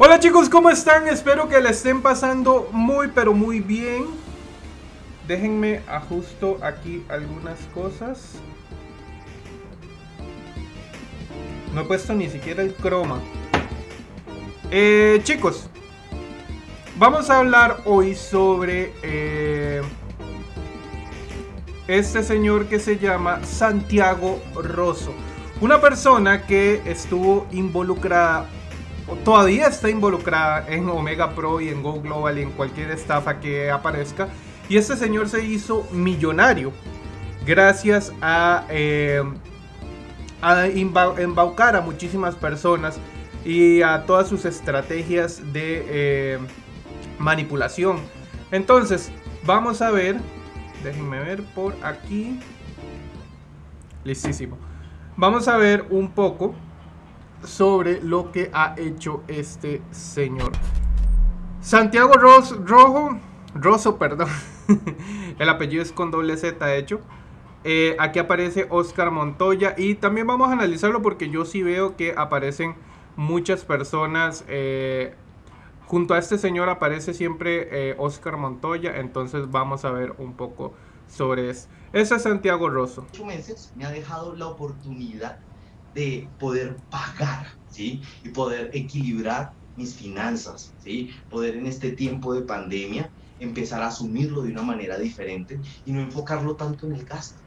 Hola chicos, ¿cómo están? Espero que la estén pasando muy pero muy bien. Déjenme ajusto aquí algunas cosas. No he puesto ni siquiera el croma. Eh, chicos, vamos a hablar hoy sobre eh, este señor que se llama Santiago Rosso. Una persona que estuvo involucrada todavía está involucrada en Omega Pro y en Go Global y en cualquier estafa que aparezca. Y este señor se hizo millonario gracias a, eh, a embaucar a muchísimas personas y a todas sus estrategias de eh, manipulación. Entonces, vamos a ver. Déjenme ver por aquí. Listísimo. Vamos a ver un poco sobre lo que ha hecho este señor. Santiago Rojo, Rosso, perdón. El apellido es con doble Z, de hecho. Eh, aquí aparece Oscar Montoya y también vamos a analizarlo porque yo sí veo que aparecen muchas personas. Eh, junto a este señor aparece siempre eh, Oscar Montoya, entonces vamos a ver un poco sobre eso. Ese es Santiago Rosso. Meses me ha dejado la oportunidad de poder pagar, ¿sí? Y poder equilibrar mis finanzas, ¿sí? Poder en este tiempo de pandemia empezar a asumirlo de una manera diferente y no enfocarlo tanto en el gasto.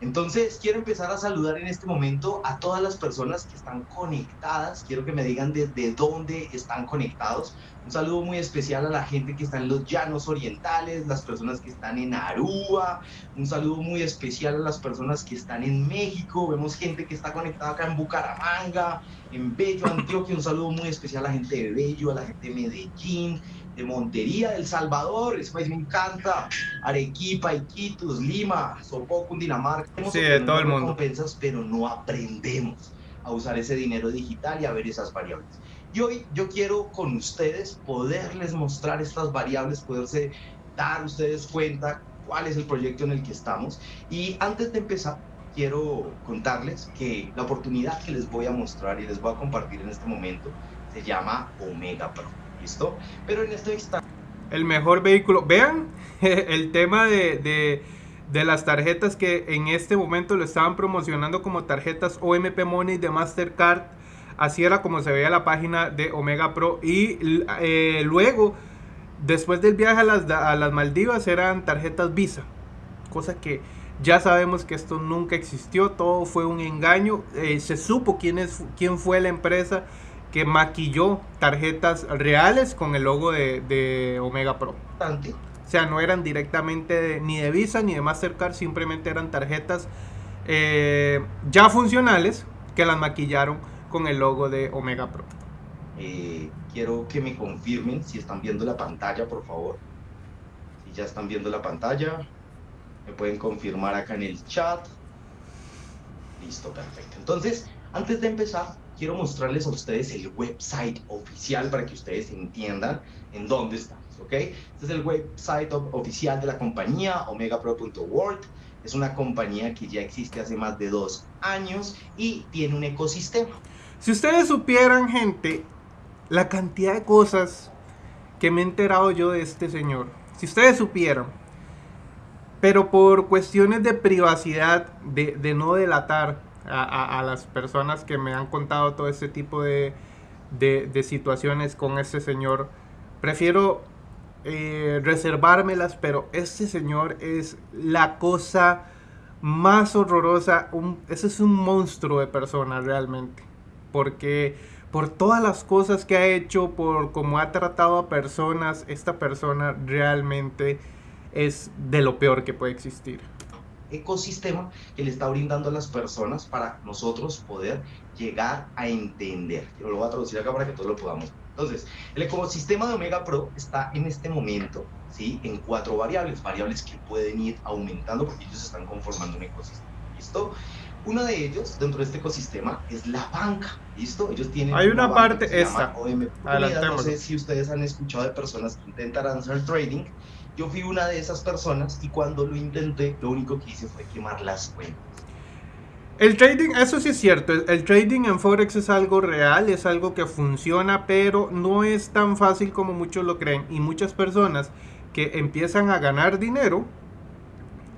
Entonces, quiero empezar a saludar en este momento a todas las personas que están conectadas. Quiero que me digan desde dónde están conectados. Un saludo muy especial a la gente que está en los llanos orientales, las personas que están en Aruba. Un saludo muy especial a las personas que están en México. Vemos gente que está conectada acá en Bucaramanga, en Bello, Antioquia. Un saludo muy especial a la gente de Bello, a la gente de Medellín, de Montería, del Salvador, eso me encanta, Arequipa, Iquitos, Lima, Sopó, Cundinamarca. Sí, de todo el mundo. pero no aprendemos a usar ese dinero digital y a ver esas variables. Y hoy yo quiero con ustedes poderles mostrar estas variables, poderse dar ustedes cuenta cuál es el proyecto en el que estamos. Y antes de empezar, quiero contarles que la oportunidad que les voy a mostrar y les voy a compartir en este momento se llama Omega Pro. ¿Listo? Pero en este instante... El mejor vehículo. Vean el tema de, de, las tarjetas que en este momento lo estaban promocionando como tarjetas OMP Money de Mastercard. Así era como se veía la página de Omega Pro. Y eh, luego, después del viaje a las, a las Maldivas, eran tarjetas Visa. Cosa que ya sabemos que esto nunca existió, todo fue un engaño. Eh, se supo quién, es, quién fue la empresa que maquilló tarjetas reales con el logo de, Omega Pro. O sea, no eran directamente ni de Visa ni de Mastercard, simplemente eran tarjetas eh, ya funcionales que las maquillaron con el logo de Omega Pro. Eh, quiero que me confirmen si están viendo la pantalla, por favor. Si ya están viendo la pantalla, me pueden confirmar acá en el chat. Listo, perfecto. Entonces, antes de empezar, quiero mostrarles a ustedes el website oficial para que ustedes entiendan en dónde estamos, ¿ok? Este es el website oficial de la compañía, omegapro.world. Es una compañía que ya existe hace más de dos años y tiene un ecosistema. Si ustedes supieran, gente, la cantidad de cosas que me he enterado yo de este señor, si ustedes supieran, pero por cuestiones de privacidad, de, no delatar, a, las personas que me han contado todo este tipo de, de, situaciones con este señor. Prefiero eh, reservármelas, pero este señor es la cosa más horrorosa. Ese es un monstruo de persona realmente. Porque por todas las cosas que ha hecho, por cómo ha tratado a personas, esta persona realmente es de lo peor que puede existir ecosistema que le está brindando a las personas para nosotros poder llegar a entender. Yo lo voy a traducir acá para que todos lo podamos. Entonces, el ecosistema de Omega Pro está en este momento ¿sí? en cuatro variables, variables que pueden ir aumentando porque ellos están conformando un ecosistema. ¿Listo? Uno de ellos dentro de este ecosistema es la banca, ¿listo? Ellos tienen Hay una, parte esta. No sé si ustedes han escuchado de personas que intentan hacer trading yo fui una de esas personas y cuando lo intenté, lo único que hice fue quemar las cuentas. El trading, eso sí es cierto, el, trading en Forex es algo real, es algo que funciona, pero no es tan fácil como muchos lo creen. Y muchas personas que empiezan a ganar dinero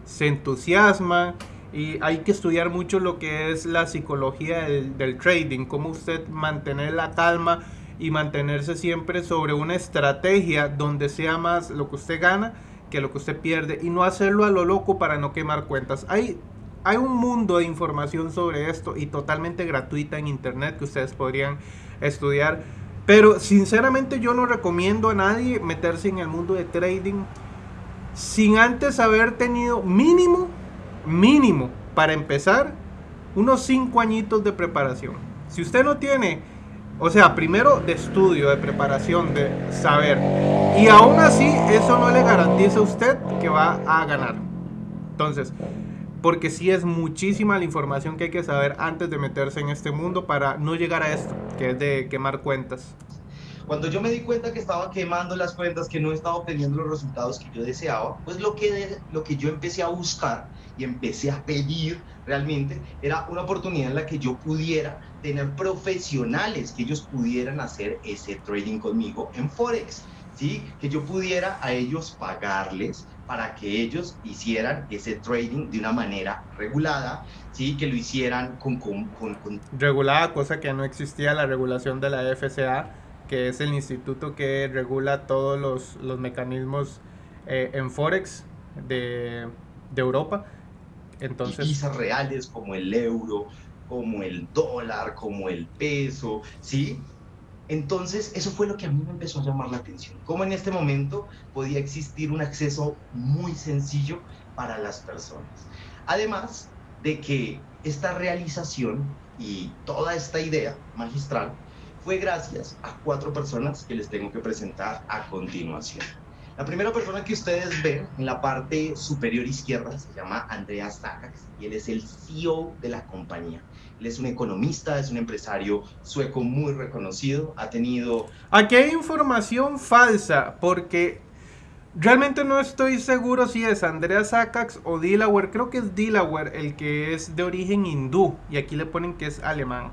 se entusiasman y hay que estudiar mucho lo que es la psicología del, del trading, cómo usted mantener la calma y mantenerse siempre sobre una estrategia donde sea más lo que usted gana que lo que usted pierde y no hacerlo a lo loco para no quemar cuentas. Hay, hay un mundo de información sobre esto y totalmente gratuita en internet que ustedes podrían estudiar. Pero sinceramente yo no recomiendo a nadie meterse en el mundo de trading sin antes haber tenido mínimo, mínimo, para empezar, unos 5 añitos de preparación. Si usted no tiene o sea, primero de estudio, de preparación, de saber. Y aún así, eso no le garantiza a usted que va a ganar. Entonces, porque sí es muchísima la información que hay que saber antes de meterse en este mundo para no llegar a esto, que es de quemar cuentas. Cuando yo me di cuenta que estaba quemando las cuentas, que no estaba obteniendo los resultados que yo deseaba, pues lo que, lo que yo empecé a buscar y empecé a pedir realmente era una oportunidad en la que yo pudiera tener profesionales, que ellos pudieran hacer ese trading conmigo en Forex. ¿Sí? Que yo pudiera a ellos pagarles para que ellos hicieran ese trading de una manera regulada, ¿sí? Que lo hicieran con, con, con, Regulada, cosa que no existía la regulación de la FCA, que es el instituto que regula todos los, los mecanismos eh, en Forex de, de Europa. Entonces, divisas reales como el euro, como el dólar, como el peso, ¿sí? Entonces, eso fue lo que a mí me empezó a llamar la atención. Cómo en este momento podía existir un acceso muy sencillo para las personas. Además de que esta realización y toda esta idea magistral fue gracias a cuatro personas que les tengo que presentar a continuación. La primera persona que ustedes ven en la parte superior izquierda se llama Andreas Sakax y él es el CEO de la compañía. Él es un economista, es un empresario sueco muy reconocido, ha tenido... Aquí hay información falsa porque realmente no estoy seguro si es Andreas Sakax o Delaware. Creo que es Delaware el que es de origen hindú y aquí le ponen que es alemán.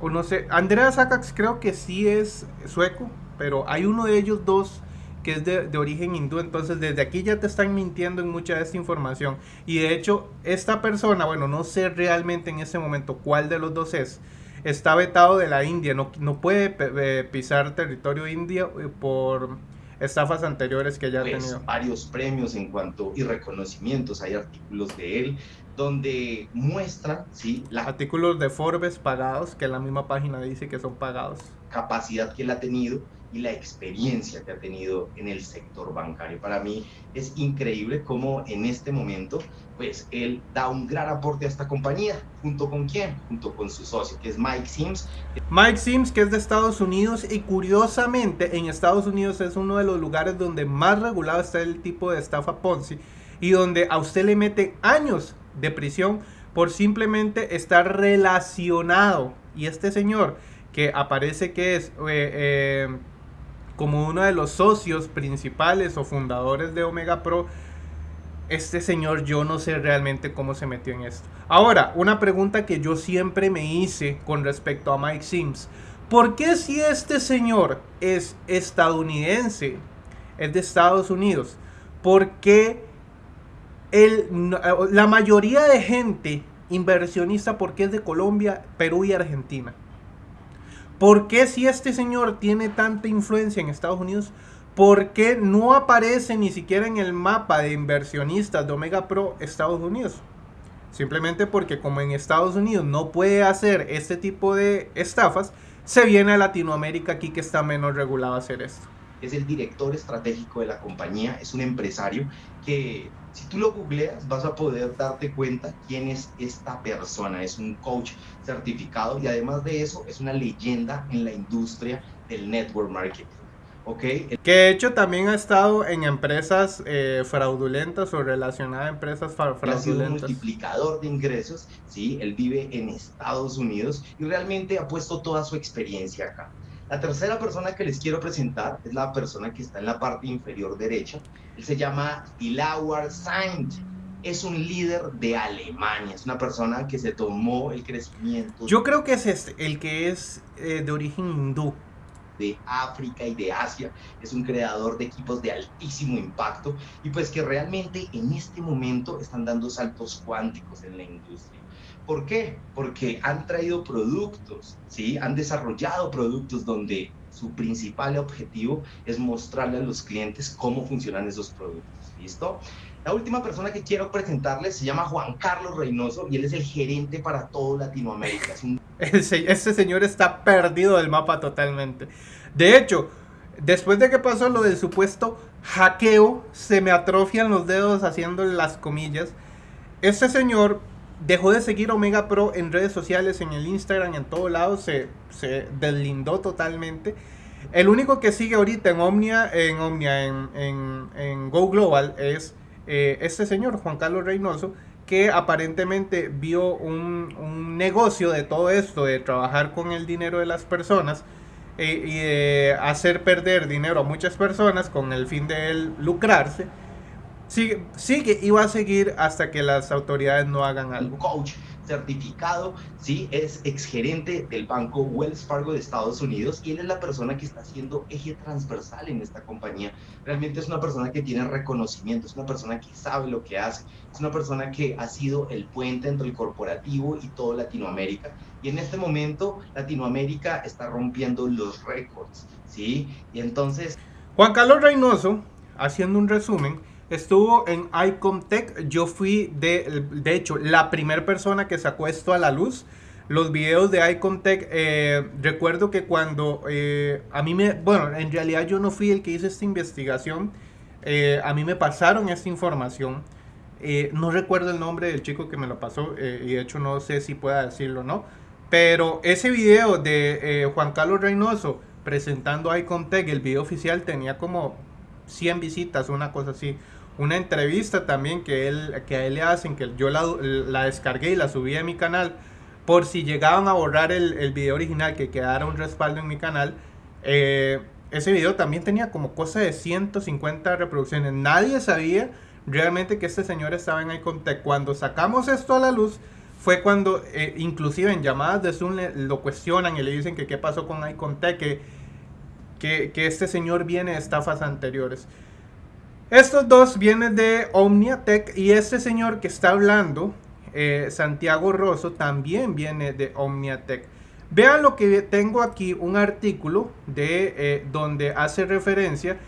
O no sé, Andreas Sakax creo que sí es sueco, pero hay uno de ellos dos que es de, origen hindú. Entonces, desde aquí ya te están mintiendo en mucha de esta información. Y de hecho, esta persona, bueno, no sé realmente en este momento cuál de los dos es. Está vetado de la India, no, no puede eh, pisar territorio indio eh, por estafas anteriores que ya ha pues, tenido. Varios premios en cuanto y reconocimientos, hay artículos de él donde muestra, ¿sí? La artículos de Forbes pagados, que la misma página dice que son pagados. Capacidad que él ha tenido y la experiencia que ha tenido en el sector bancario. Para mí es increíble cómo en este momento, pues él da un gran aporte a esta compañía, junto con quién, junto con su socio, que es Mike Sims. Mike Sims, que es de Estados Unidos y curiosamente en Estados Unidos es uno de los lugares donde más regulado está el tipo de estafa Ponzi y donde a usted le mete años de prisión por simplemente estar relacionado. Y este señor que aparece que es... Eh, eh, como uno de los socios principales o fundadores de Omega Pro, este señor yo no sé realmente cómo se metió en esto. Ahora, una pregunta que yo siempre me hice con respecto a Mike Sims. ¿Por qué si este señor es estadounidense, es de Estados Unidos, por qué la mayoría de gente inversionista, por qué es de Colombia, Perú y Argentina? ¿Por qué si este señor tiene tanta influencia en Estados Unidos, por qué no aparece ni siquiera en el mapa de inversionistas de Omega Pro Estados Unidos? Simplemente porque como en Estados Unidos no puede hacer este tipo de estafas, se viene a Latinoamérica aquí que está menos regulado hacer esto. Es el director estratégico de la compañía, es un empresario que si tú lo googleas, vas a poder darte cuenta quién es esta persona. Es un coach certificado y además de eso es una leyenda en la industria del network marketing. Okay. Que de hecho también ha estado en empresas eh, fraudulentas o relacionadas a empresas fraudulentas. Ha sido un multiplicador de ingresos, ¿sí? Él vive en Estados Unidos y realmente ha puesto toda su experiencia acá. La tercera persona que les quiero presentar es la persona que está en la parte inferior derecha. Él se llama Dilawar Saint. es un líder de Alemania, es una persona que se tomó el crecimiento. Yo creo que es este, el que es eh, de origen hindú. De África y de Asia, es un creador de equipos de altísimo impacto y pues que realmente en este momento están dando saltos cuánticos en la industria. ¿Por qué? Porque han traído productos, ¿sí? Han desarrollado productos donde su principal objetivo es mostrarle a los clientes cómo funcionan esos productos. ¿Listo? La última persona que quiero presentarles se llama Juan Carlos Reynoso y él es el gerente para todo Latinoamérica. Este señor está perdido del mapa totalmente. De hecho, después de que pasó lo del supuesto hackeo, se me atrofian los dedos haciendo las comillas. Este señor dejó de seguir Omega Pro en redes sociales, en el Instagram, en todos lados, se, se deslindó totalmente. El único que sigue ahorita en Omnia, en Omnia, en, en Go Global es eh, este señor, Juan Carlos Reynoso, que aparentemente vio un, negocio de todo esto, de trabajar con el dinero de las personas eh, y de hacer perder dinero a muchas personas con el fin de lucrarse, sigue, sigue y va a seguir hasta que las autoridades no hagan algo. Coach certificado, ¿sí? Es exgerente del banco Wells Fargo de Estados Unidos y él es la persona que está haciendo eje transversal en esta compañía. Realmente es una persona que tiene reconocimiento, es una persona que sabe lo que hace, es una persona que ha sido el puente entre el corporativo y todo Latinoamérica. Y en este momento Latinoamérica está rompiendo los récords, ¿sí? Y entonces... Juan Carlos Reynoso, haciendo un resumen, estuvo en Icomtech. Yo fui, de, de hecho, la primera persona que sacó esto a la luz. Los videos de Icomtech, eh, recuerdo que cuando eh, a mí me, bueno, en realidad yo no fui el que hizo esta investigación, eh, a mí me pasaron esta información. no recuerdo el nombre del chico que me lo pasó y de hecho no sé si pueda decirlo o no. Pero ese video de Juan Carlos Reynoso presentando Icomtech, el video oficial tenía como 100 visitas, una cosa así una entrevista también que, él, que a él le hacen, que yo la, la descargué y la subí a mi canal, por si llegaban a borrar el, el video original, que quedara un respaldo en mi canal. Eh, ese video también tenía como cosa de 150 reproducciones. Nadie sabía realmente que este señor estaba en Icontech. Cuando sacamos esto a la luz, fue cuando, eh, inclusive en llamadas de Zoom, lo cuestionan y le dicen que qué pasó con Icontech, que, que, que este señor viene de estafas anteriores. Estos dos vienen de Omniatech y este señor que está hablando, eh, Santiago Rosso, también viene de Omniatech. Vean lo que tengo aquí, un artículo de eh, donde hace referencia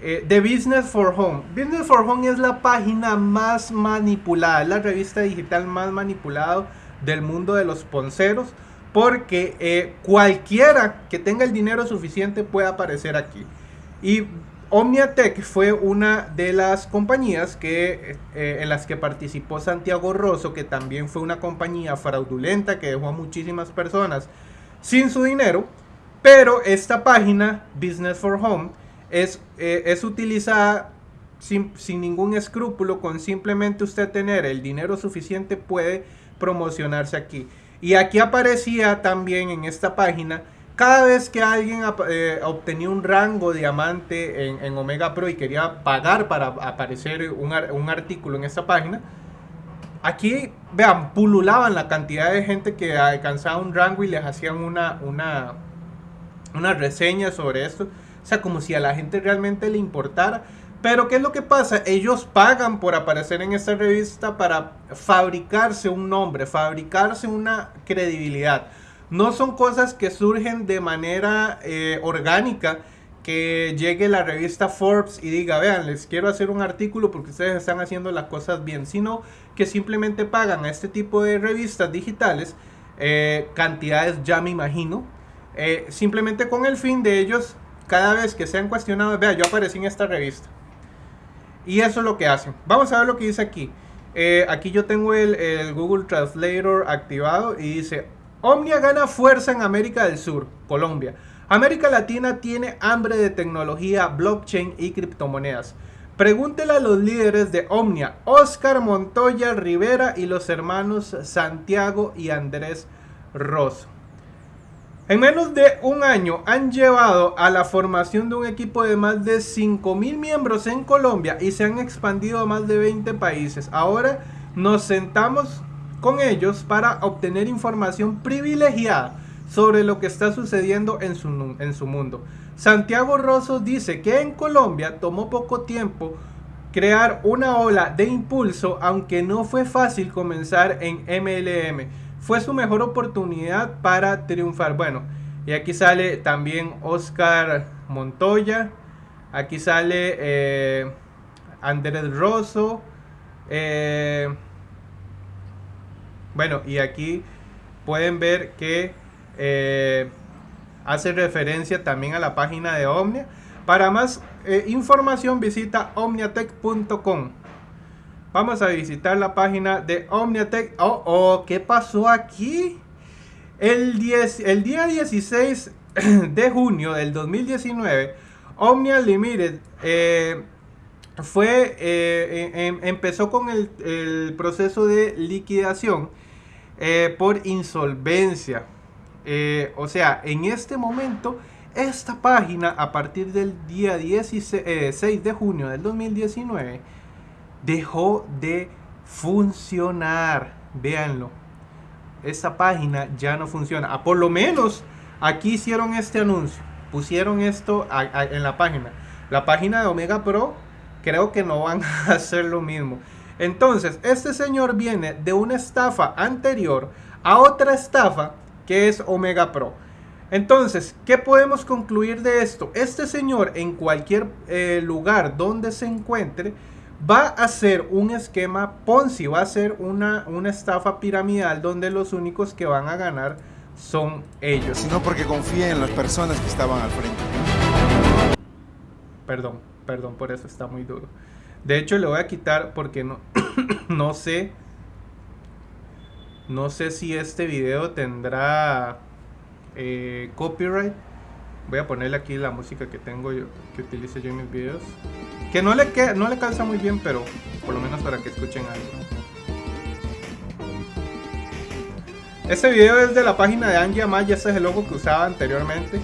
eh, de Business for Home. Business for Home es la página más manipulada, es la revista digital más manipulada del mundo de los ponceros, porque cualquiera que tenga el dinero suficiente puede aparecer aquí. Y Omniatech fue una de las compañías que, eh, en las que participó Santiago Rosso, que también fue una compañía fraudulenta que dejó a muchísimas personas sin su dinero. Pero esta página, Business for Home, es, eh, es utilizada sin, sin ningún escrúpulo, con simplemente usted tener el dinero suficiente puede promocionarse aquí. Y aquí aparecía también en esta página cada vez que alguien eh, obtenía un rango diamante en, Omega Pro y quería pagar para aparecer un, artículo en esta página, aquí, vean, pululaban la cantidad de gente que alcanzaba un rango y les hacían una, una, una reseña sobre esto. O sea, como si a la gente realmente le importara. Pero ¿qué es lo que pasa? Ellos pagan por aparecer en esta revista para fabricarse un nombre, fabricarse una credibilidad. No son cosas que surgen de manera eh, orgánica, que llegue la revista Forbes y diga, vean, les quiero hacer un artículo porque ustedes están haciendo las cosas bien, sino que simplemente pagan a este tipo de revistas digitales eh, cantidades, ya me imagino, eh, simplemente con el fin de ellos, cada vez que sean cuestionados, vea, yo aparecí en esta revista. Y eso es lo que hacen. Vamos a ver lo que dice aquí. aquí yo tengo el, el Google Translator activado y dice, Omnia gana fuerza en América del Sur, Colombia. América Latina tiene hambre de tecnología, blockchain y criptomonedas. Pregúntele a los líderes de Omnia, Oscar Montoya Rivera y los hermanos Santiago y Andrés Rosso. En menos de un año han llevado a la formación de un equipo de más de 5.000 miembros en Colombia y se han expandido a más de 20 países. Ahora nos sentamos con ellos para obtener información privilegiada sobre lo que está sucediendo en su, en su mundo. Santiago Rosso dice que en Colombia tomó poco tiempo crear una ola de impulso, aunque no fue fácil comenzar en MLM. Fue su mejor oportunidad para triunfar. Bueno, y aquí sale también Oscar Montoya. Aquí sale eh, Andrés Rosso. Eh, bueno, y aquí pueden ver que eh, hace referencia también a la página de Omnia. Para más eh, información visita omniatech.com. Vamos a visitar la página de Omniatech. Oh, oh, ¿qué pasó aquí? El, 10, el día 16 de junio del 2019, Omnia Limited eh, fue, eh, em, empezó con el, proceso de liquidación por insolvencia. o sea, en este momento esta página, a partir del día 16, eh, de junio del 2019, dejó de funcionar. Véanlo. Esta página ya no funciona. Ah, por lo menos aquí hicieron este anuncio. Pusieron esto en la página. La página de Omega Pro creo que no van a hacer lo mismo. Entonces, este señor viene de una estafa anterior a otra estafa que es Omega Pro. Entonces, ¿qué podemos concluir de esto? Este señor en cualquier eh, lugar donde se encuentre va a hacer un esquema Ponzi, va a ser una, una estafa piramidal donde los únicos que van a ganar son ellos. Sino porque confía en las personas que estaban al frente. Perdón, perdón, por eso está muy duro. De hecho, le voy a quitar porque no, no sé. No sé si este video tendrá eh, copyright. Voy a ponerle aquí la música que tengo yo, que utilice yo en mis videos. Que no le, no le calza muy bien, pero por lo menos para que escuchen algo. Este video es de la página de Angie Amaya, ese es el logo que usaba anteriormente.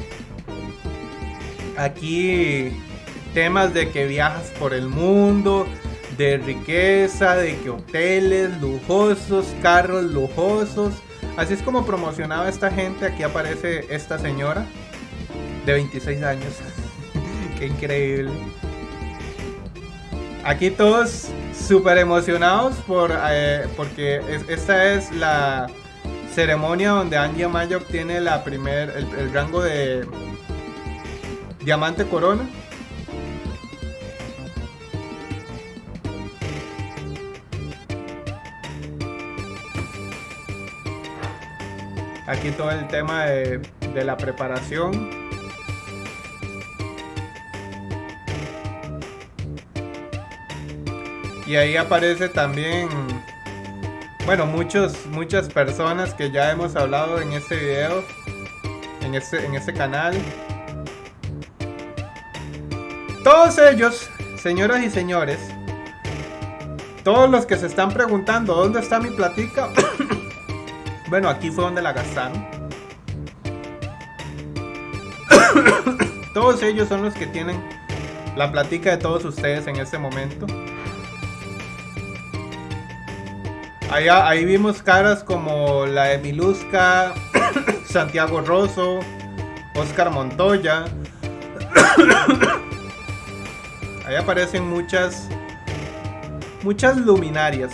Aquí temas de que viajas por el mundo, de riqueza, de que hoteles lujosos, carros lujosos. Así es como promocionaba esta gente. Aquí aparece esta señora de 26 años. Qué increíble. Aquí todos súper emocionados por, eh, porque esta es la ceremonia donde Angie Amaya obtiene la primer, el rango de diamante corona. Aquí todo el tema de, la preparación. Y ahí aparece también, bueno, muchos, muchas personas que ya hemos hablado en este video, en este, en este canal. Todos ellos, señoras y señores, todos los que se están preguntando dónde está mi platica, Bueno, aquí fue donde la gastaron. todos ellos son los que tienen la platica de todos ustedes en este momento. Allá, ahí vimos caras como la de Miluska, Santiago Rosso, Oscar Montoya. ahí aparecen muchas, muchas luminarias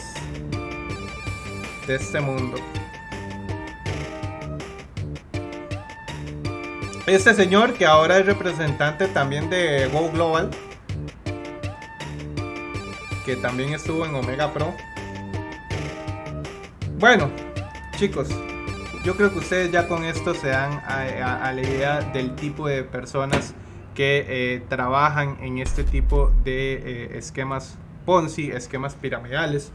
de este mundo. Este señor que ahora es representante también de Go Global, que también estuvo en Omega Pro. Bueno, chicos, yo creo que ustedes ya con esto se dan a, la idea del tipo de personas que eh, trabajan en este tipo de eh, esquemas Ponzi, esquemas piramidales.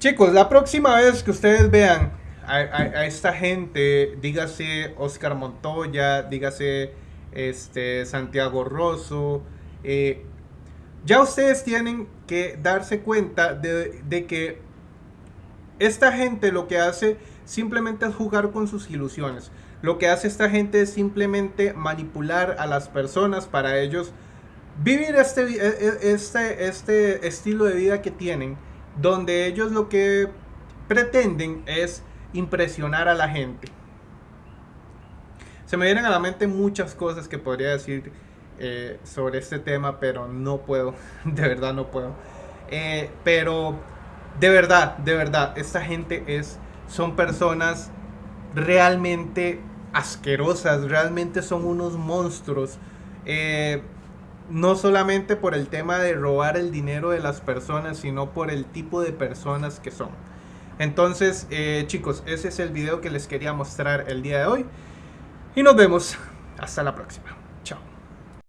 Chicos, la próxima vez que ustedes vean a, esta gente, dígase Oscar Montoya, dígase este, Santiago Rosso, eh, ya ustedes tienen que darse cuenta de, de, que esta gente lo que hace simplemente es jugar con sus ilusiones. Lo que hace esta gente es simplemente manipular a las personas para ellos vivir este, e, e, este, este estilo de vida que tienen, donde ellos lo que pretenden es impresionar a la gente. Se me vienen a la mente muchas cosas que podría decir eh, sobre este tema, pero no puedo, de verdad no puedo. Eh, pero de verdad, de verdad, esta gente es, son personas realmente asquerosas, realmente son unos monstruos. Eh, no solamente por el tema de robar el dinero de las personas, sino por el tipo de personas que son. Entonces, eh, chicos, ese es el video que les quería mostrar el día de hoy. Y nos vemos. Hasta la próxima.